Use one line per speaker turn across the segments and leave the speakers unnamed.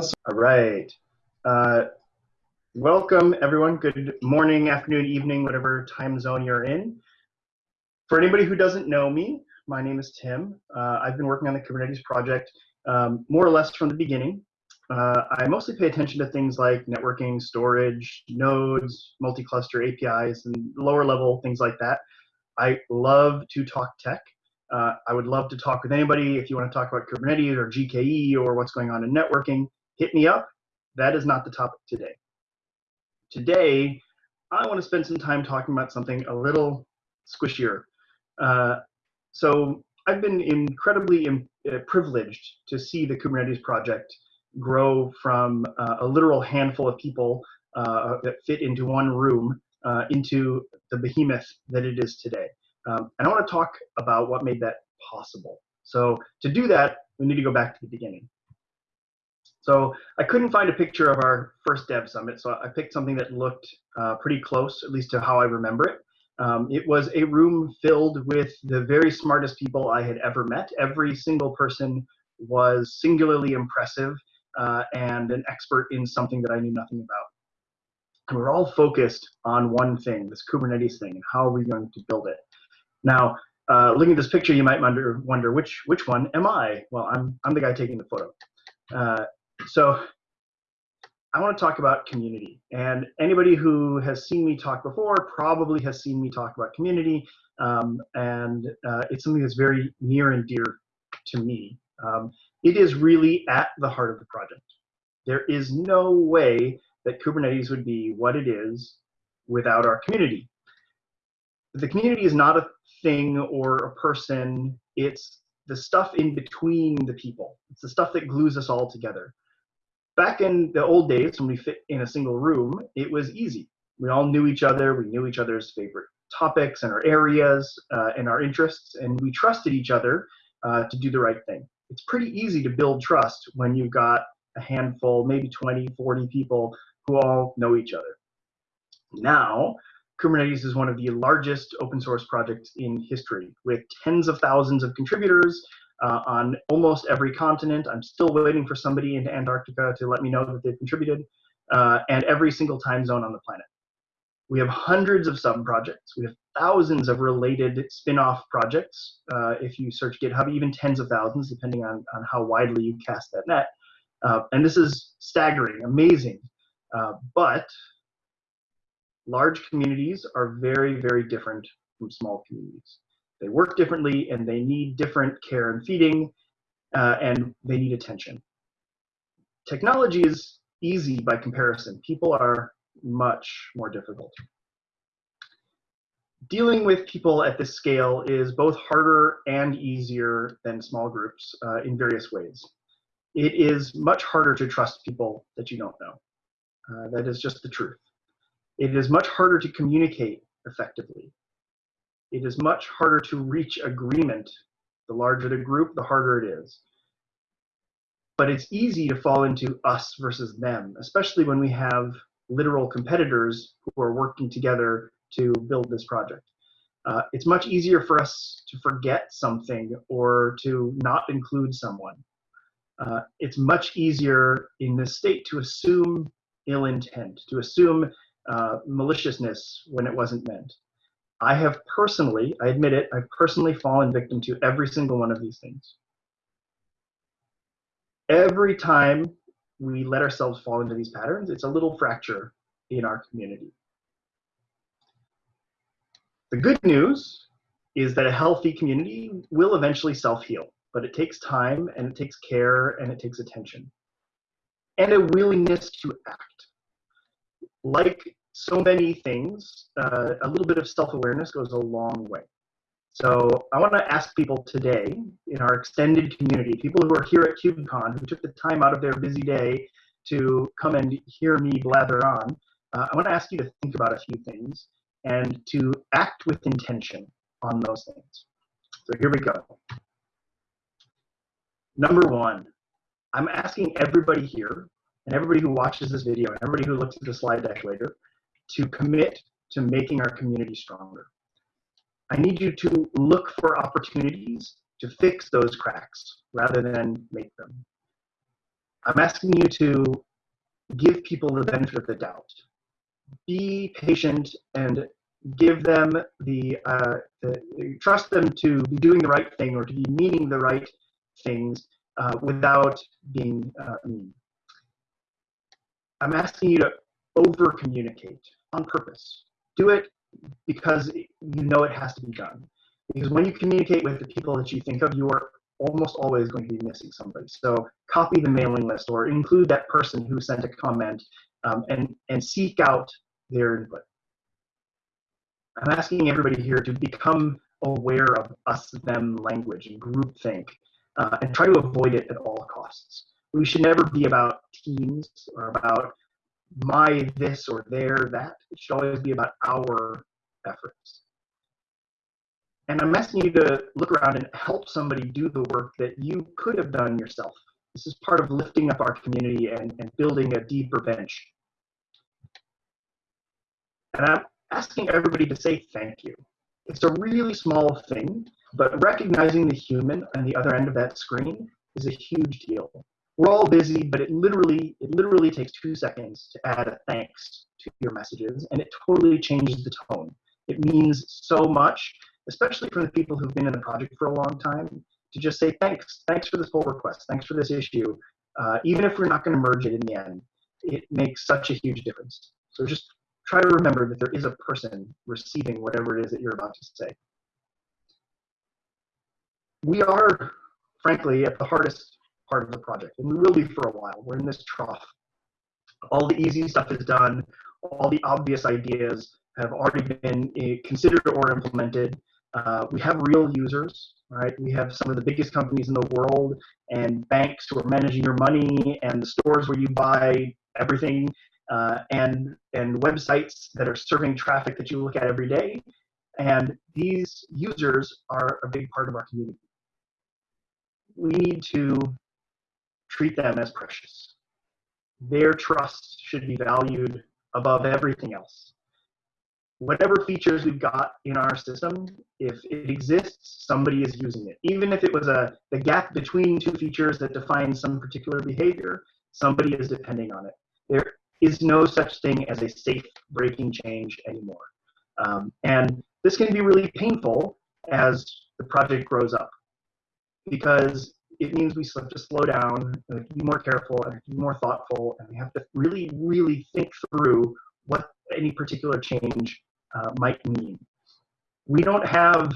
All right. Uh, welcome, everyone. Good morning, afternoon, evening, whatever time zone you're in. For anybody who doesn't know me, my name is Tim. Uh, I've been working on the Kubernetes project um, more or less from the beginning. Uh, I mostly pay attention to things like networking, storage, nodes, multi-cluster APIs, and lower level things like that. I love to talk tech. Uh, I would love to talk with anybody. If you want to talk about Kubernetes or GKE or what's going on in networking, hit me up. That is not the topic today. Today, I want to spend some time talking about something a little squishier. Uh, so I've been incredibly uh, privileged to see the Kubernetes project grow from uh, a literal handful of people uh, that fit into one room uh, into the behemoth that it is today. Um, and I want to talk about what made that possible. So to do that, we need to go back to the beginning. So I couldn't find a picture of our first Dev Summit, so I picked something that looked uh, pretty close, at least to how I remember it. Um, it was a room filled with the very smartest people I had ever met. Every single person was singularly impressive uh, and an expert in something that I knew nothing about. And we're all focused on one thing, this Kubernetes thing, and how are we going to build it? Now, uh, looking at this picture, you might wonder, wonder which which one am I? Well, I'm I'm the guy taking the photo. Uh, so I want to talk about community. And anybody who has seen me talk before probably has seen me talk about community. Um, and uh, it's something that's very near and dear to me. Um, it is really at the heart of the project. There is no way that Kubernetes would be what it is without our community. The community is not a thing or a person, it's the stuff in between the people. It's the stuff that glues us all together. Back in the old days, when we fit in a single room, it was easy. We all knew each other, we knew each other's favorite topics and our areas uh, and our interests, and we trusted each other uh, to do the right thing. It's pretty easy to build trust when you've got a handful, maybe 20, 40 people who all know each other. Now, Kubernetes is one of the largest open source projects in history with tens of thousands of contributors uh, on almost every continent. I'm still waiting for somebody in Antarctica to let me know that they've contributed, uh, and every single time zone on the planet. We have hundreds of sub-projects. We have thousands of related spin-off projects. Uh, if you search GitHub, even tens of thousands, depending on, on how widely you cast that net. Uh, and this is staggering, amazing. Uh, but large communities are very, very different from small communities. They work differently and they need different care and feeding uh, and they need attention. Technology is easy by comparison. People are much more difficult. Dealing with people at this scale is both harder and easier than small groups uh, in various ways. It is much harder to trust people that you don't know. Uh, that is just the truth. It is much harder to communicate effectively. It is much harder to reach agreement. The larger the group, the harder it is. But it's easy to fall into us versus them, especially when we have literal competitors who are working together to build this project. Uh, it's much easier for us to forget something or to not include someone. Uh, it's much easier in this state to assume ill intent, to assume uh, maliciousness when it wasn't meant. I have personally, I admit it, I've personally fallen victim to every single one of these things. Every time we let ourselves fall into these patterns, it's a little fracture in our community. The good news is that a healthy community will eventually self-heal, but it takes time and it takes care and it takes attention and a willingness to act. Like so many things, uh, a little bit of self-awareness goes a long way. So I want to ask people today in our extended community, people who are here at KubeCon, who took the time out of their busy day to come and hear me blather on, uh, I want to ask you to think about a few things and to act with intention on those things. So here we go. Number one, I'm asking everybody here and everybody who watches this video and everybody who looks at the slide deck later to commit to making our community stronger. I need you to look for opportunities to fix those cracks rather than make them. I'm asking you to give people the benefit of the doubt. Be patient and give them the, uh, the, trust them to be doing the right thing or to be meaning the right things uh, without being uh, mean. I'm asking you to over communicate on purpose. Do it because you know it has to be done. Because when you communicate with the people that you think of, you are almost always going to be missing somebody. So copy the mailing list or include that person who sent a comment um, and, and seek out their input. I'm asking everybody here to become aware of us them language and groupthink uh, and try to avoid it at all costs. We should never be about teams or about my this or their that. It should always be about our efforts. And I'm asking you to look around and help somebody do the work that you could have done yourself. This is part of lifting up our community and, and building a deeper bench. And I'm asking everybody to say thank you. It's a really small thing, but recognizing the human on the other end of that screen is a huge deal. We're all busy, but it literally, it literally takes two seconds to add a thanks to your messages, and it totally changes the tone. It means so much, especially for the people who've been in the project for a long time, to just say thanks, thanks for this pull request, thanks for this issue. Uh, even if we're not going to merge it in the end, it makes such a huge difference. So just try to remember that there is a person receiving whatever it is that you're about to say. We are, frankly, at the hardest part of the project, and be for a while. We're in this trough. All the easy stuff is done. All the obvious ideas have already been eh, considered or implemented. Uh, we have real users, right? We have some of the biggest companies in the world and banks who are managing your money and the stores where you buy everything uh, and, and websites that are serving traffic that you look at every day. And these users are a big part of our community. We need to treat them as precious. Their trust should be valued above everything else. Whatever features we've got in our system, if it exists, somebody is using it. Even if it was a the gap between two features that define some particular behavior, somebody is depending on it. There is no such thing as a safe breaking change anymore. Um, and this can be really painful as the project grows up because it means we have to slow down, and be more careful, and be more thoughtful, and we have to really, really think through what any particular change uh, might mean. We don't have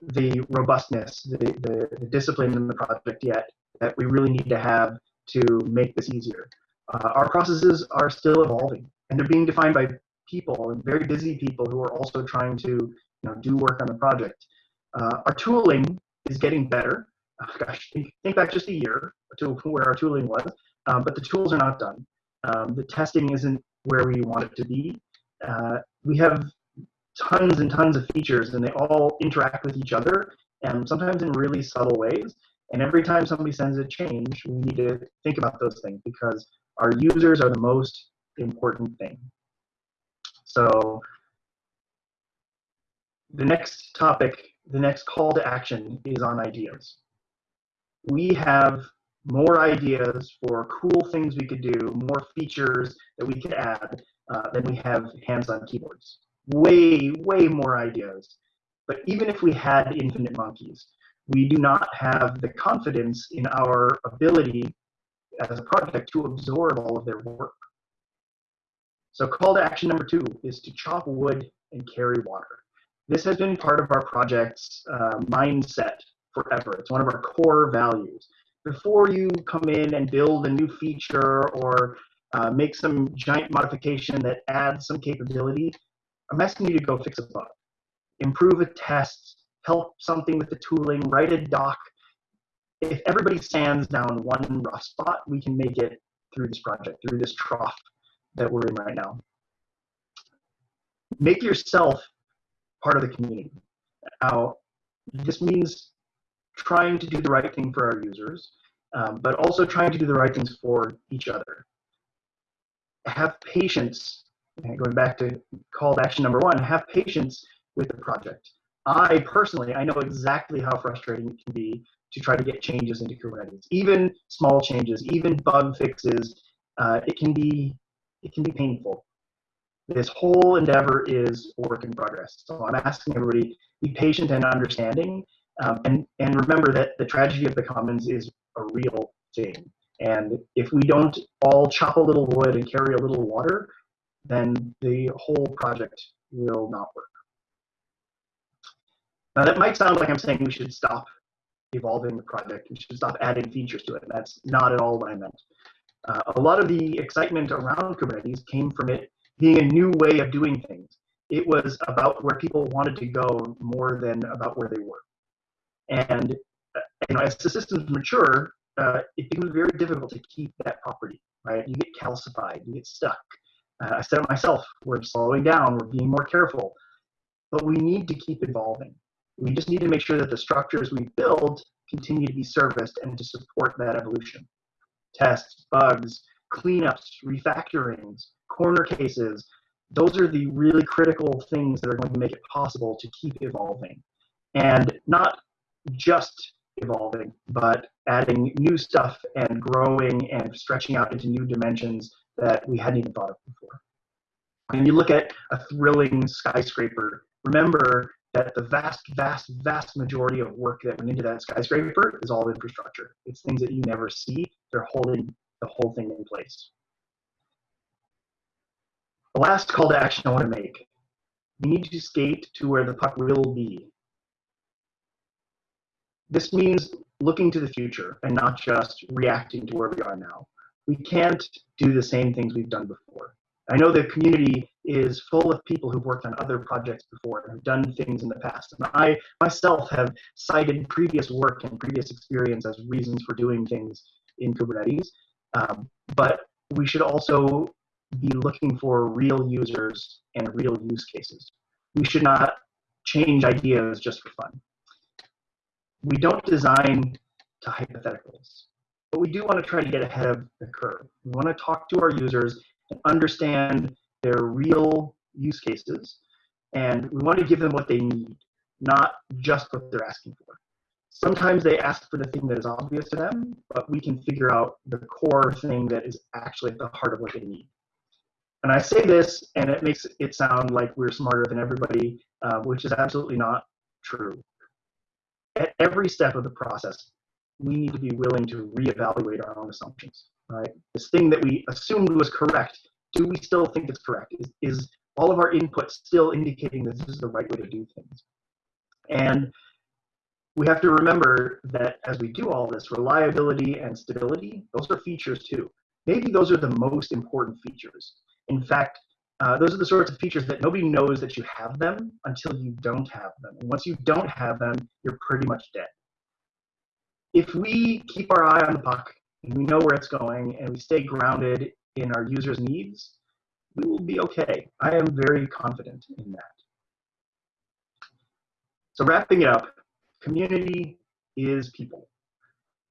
the robustness, the, the, the discipline in the project yet that we really need to have to make this easier uh, our processes are still evolving and they're being defined by people and very busy people who are also trying to you know, do work on the project. Uh, our tooling is getting better. Gosh, think back just a year to where our tooling was, um, but the tools are not done. Um, the testing isn't where we want it to be. Uh, we have tons and tons of features and they all interact with each other and sometimes in really subtle ways. And every time somebody sends a change, we need to think about those things because our users are the most important thing. So the next topic, the next call to action is on ideas. We have more ideas for cool things we could do, more features that we could add uh, than we have hands on keyboards. Way, way more ideas. But even if we had infinite monkeys, we do not have the confidence in our ability as a project to absorb all of their work. So call to action number two is to chop wood and carry water. This has been part of our project's uh, mindset forever. It's one of our core values. Before you come in and build a new feature or uh, make some giant modification that adds some capability, I'm asking you to go fix a bug, improve a test, help something with the tooling, write a doc if everybody stands down one rough spot, we can make it through this project, through this trough that we're in right now. Make yourself part of the community. Now, this means trying to do the right thing for our users, um, but also trying to do the right things for each other. Have patience, going back to call to action number one, have patience with the project. I personally, I know exactly how frustrating it can be to try to get changes into Kubernetes. Even small changes, even bug fixes, uh, it can be it can be painful. This whole endeavor is a work in progress. So I'm asking everybody be patient and understanding, um, and and remember that the tragedy of the commons is a real thing. And if we don't all chop a little wood and carry a little water, then the whole project will not work. Now that might sound like I'm saying we should stop evolving the project, we should stop adding features to it. That's not at all what I meant. Uh, a lot of the excitement around Kubernetes came from it being a new way of doing things. It was about where people wanted to go more than about where they were. And you know, as the systems mature, uh, it becomes very difficult to keep that property, right? You get calcified, you get stuck. Uh, I said it myself, we're slowing down, we're being more careful, but we need to keep evolving. We just need to make sure that the structures we build continue to be serviced and to support that evolution. Tests, bugs, cleanups, refactorings, corner cases, those are the really critical things that are going to make it possible to keep evolving. And not just evolving, but adding new stuff and growing and stretching out into new dimensions that we hadn't even thought of before. When you look at a thrilling skyscraper, remember that the vast, vast, vast majority of work that went into that skyscraper is all infrastructure. It's things that you never see. They're holding the whole thing in place. The last call to action I want to make. We need to skate to where the puck will be. This means looking to the future and not just reacting to where we are now. We can't do the same things we've done before. I know the community is full of people who've worked on other projects before and have done things in the past. And I myself have cited previous work and previous experience as reasons for doing things in Kubernetes. Um, but we should also be looking for real users and real use cases. We should not change ideas just for fun. We don't design to hypotheticals, but we do want to try to get ahead of the curve. We want to talk to our users and understand their real use cases, and we want to give them what they need, not just what they're asking for. Sometimes they ask for the thing that is obvious to them, but we can figure out the core thing that is actually at the heart of what they need. And I say this, and it makes it sound like we're smarter than everybody, uh, which is absolutely not true. At every step of the process, we need to be willing to reevaluate our own assumptions. Right? This thing that we assumed was correct, do we still think it's correct? Is, is all of our input still indicating that this is the right way to do things? And we have to remember that as we do all this, reliability and stability, those are features too. Maybe those are the most important features. In fact, uh, those are the sorts of features that nobody knows that you have them until you don't have them. And once you don't have them, you're pretty much dead. If we keep our eye on the puck and we know where it's going and we stay grounded in our users' needs, we will be okay. I am very confident in that. So wrapping it up, community is people.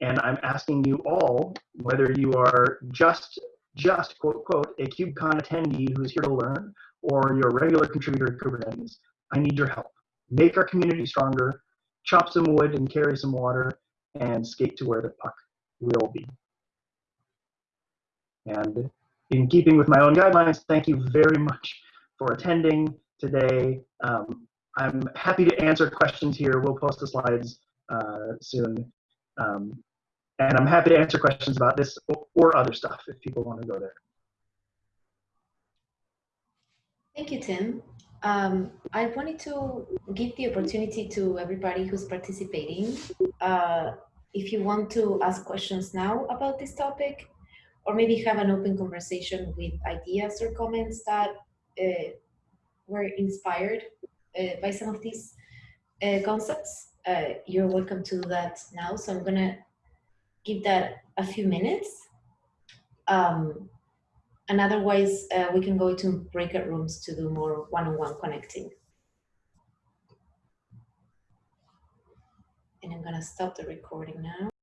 And I'm asking you all, whether you are just, just quote, quote, a KubeCon attendee who's here to learn, or you're regular contributor to Kubernetes, I need your help. Make our community stronger, chop some wood and carry some water, and skate to where the puck will be. And in keeping with my own guidelines, thank you very much for attending today. Um, I'm happy to answer questions here. We'll post the slides uh, soon. Um, and I'm happy to answer questions about this or other stuff if people want to go there.
Thank you, Tim. Um, I wanted to give the opportunity to everybody who's participating. Uh, if you want to ask questions now about this topic, or maybe have an open conversation with ideas or comments that uh, were inspired uh, by some of these uh, concepts, uh, you're welcome to do that now. So I'm to give that a few minutes. Um, and otherwise, uh, we can go to breakout rooms to do more one-on-one -on -one connecting. And I'm going to stop the recording now.